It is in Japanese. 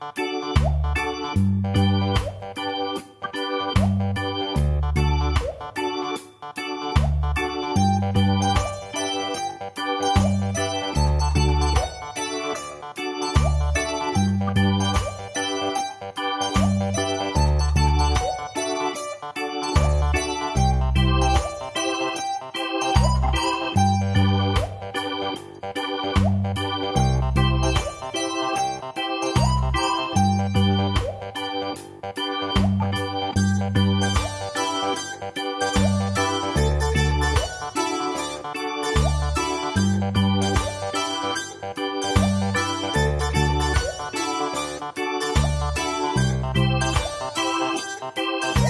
Thank you. you